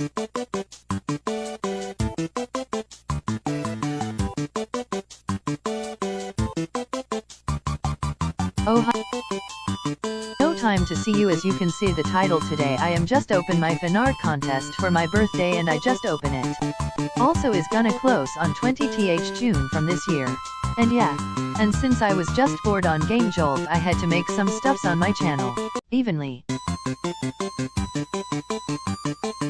Oh hi. No time to see you as you can see the title today I am just open my fanart contest for my birthday and I just open it. Also is gonna close on 20th June from this year. And yeah. And since I was just bored on Game Jolt I had to make some stuffs on my channel. Evenly.